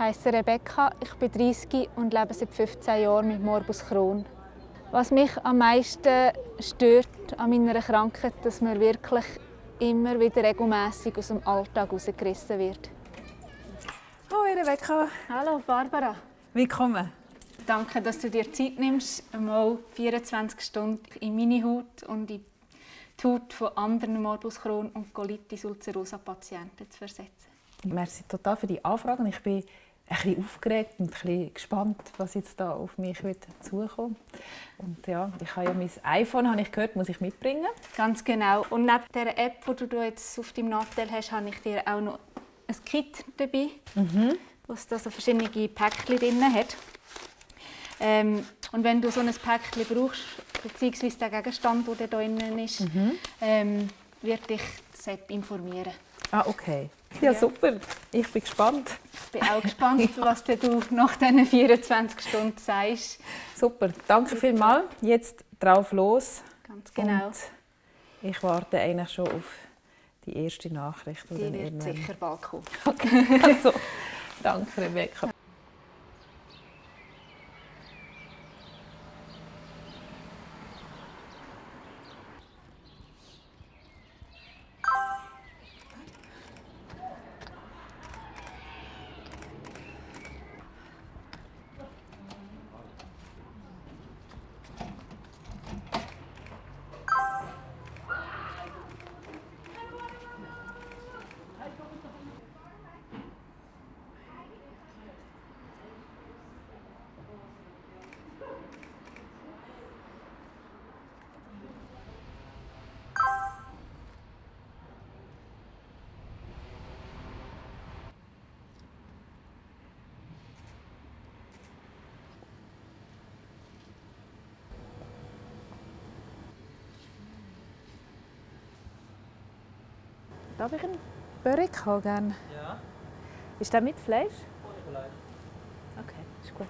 heiße Rebecca, ich bin 30 und lebe seit 15 Jahren mit Morbus Crohn. Was mich am meisten stört an meiner Krankheit, dass man wirklich immer wieder regelmäßig aus dem Alltag herausgerissen wird. Hallo Rebecca. Hallo Barbara. Willkommen. Danke, dass du dir Zeit nimmst, einmal 24 Stunden in meine Haut und in die Haut von anderen Morbus Crohn und Colitis ulcerosa Patienten zu versetzen. Merci total für die Anfrage. Ich bin ein bisschen aufgeregt und ein bisschen gespannt, was jetzt da auf mich wird zukommen. Und ja, ich habe ja mein iPhone, habe ich gehört, muss ich mitbringen. Ganz genau. Und neben der App, die du jetzt auf deinem Nachteil hast, habe ich dir auch noch ein Kit dabei, mhm. was da so verschiedene Päckchen drin hat. Ähm, und wenn du so ein Päckchen brauchst, beziehungsweise der Gegenstand, der da drin ist, mhm. ähm, wird dich das App informieren. Ah, okay. Ja, super. Ich bin gespannt. Ich bin auch gespannt, ja. was du nach diesen 24 Stunden sagst. Super. Danke super. vielmals. Jetzt drauf los. Ganz genau. Und ich warte eigentlich schon auf die erste Nachricht. Die, die wird sicher bald kommen. Okay. Also, danke, Rebecca. Darf ich einen Börek haben? Ja. Ist der mit Fleisch? Ohne Fleisch. Okay, ist gut.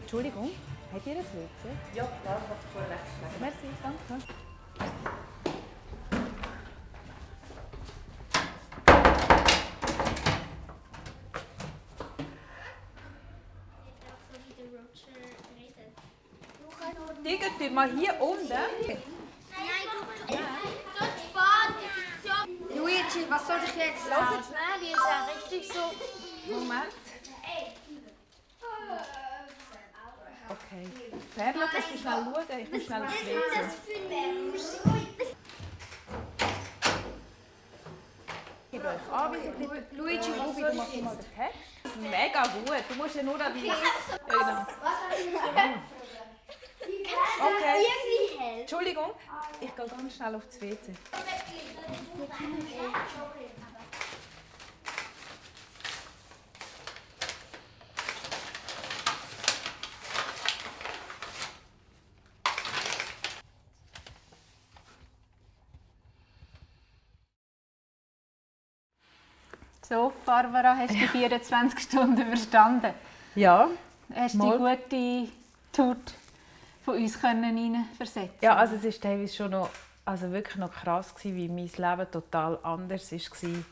Entschuldigung. Habt ihr ein WC? Ja, da hat vorher weggeschlagen. Merci, danke. Digga, mal hier unten. Nein, du. Luigi, was soll ich jetzt sagen? Nein, die ist ja richtig so. Moment. Okay. Perla, kannst du schnell schauen? Ich muss schnell aufs WC. Ich gebe euch Anweisung. Luigi, Ruby, du machst mal den Text. Mega gut. Du musst ja nur an die... Genau. Okay. Entschuldigung, ich gehe ganz schnell aufs WC. So, Barbara, hast du die 24 Stunden überstanden? Ja. Hast du die gute Tut von uns versetzen Ja, also es war teilweise schon noch, also wirklich noch krass, gewesen, wie mein Leben total anders war.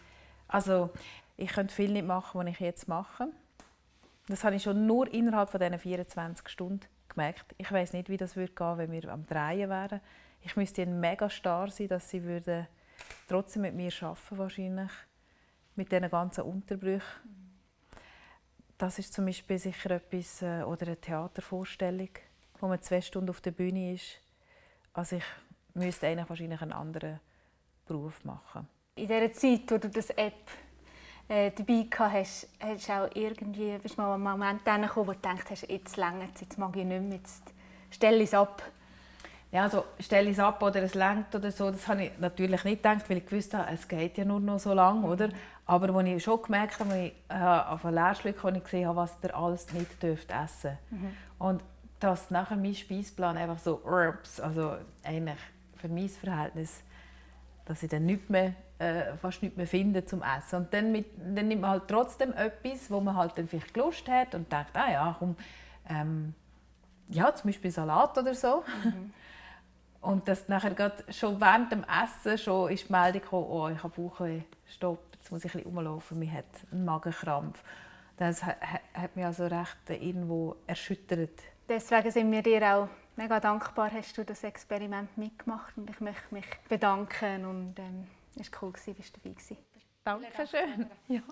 Also ich könnte viel nicht machen, was ich jetzt mache. Das habe ich schon nur innerhalb von diesen 24 Stunden gemerkt. Ich weiß nicht, wie das würde gehen, wenn wir am Drehen wären. Ich müsste ein mega starr sein, dass sie würden trotzdem mit mir arbeiten wahrscheinlich mit diesen ganzen Unterbrüchen. Das ist zum Beispiel sicher etwas, äh, oder eine Theatervorstellung, wo man zwei Stunden auf der Bühne ist. Also ich müsste eigentlich wahrscheinlich einen anderen Beruf machen. In dieser Zeit, wo du das App äh, dabei hast, hast du auch irgendwie, bist du mal einen Moment gekommen, wo du denkst, jetzt länger jetzt mag ich nicht mehr, jetzt stelle ich es ab ja, also stelle ich es ab oder es lenkt oder so, das habe ich natürlich nicht gedacht, weil ich gewusst habe, es geht ja nur noch so lange, oder? Aber als ich schon gemerkt habe, als ich äh, auf einen Lehrstück ich gesehen habe, was ihr alles nicht dürft essen mhm. und dass nachher mein Speisplan einfach so, also eigentlich für mein Verhältnis dass ich dann nicht mehr, äh, fast nichts mehr finde zum Essen. Und dann, mit, dann nimmt man halt trotzdem etwas, wo man halt dann vielleicht Lust hat und denkt, ah ja, komm, ähm, ja, zum Beispiel Salat oder so. Mhm. Und dass nachher gerade schon während dem Essen schon ist die Meldung gekommen, oh, ich habe Bauchweh, stopp, jetzt muss ich ein bisschen rumlaufen, mir hat einen Magenkrampf. Das hat, mich also recht irgendwo erschüttert. Deswegen sind wir dir auch mega dankbar, hast du das Experiment mitgemacht und ich möchte mich bedanken und ähm, es war cool, dass du dabei warst. Dankeschön. Ja.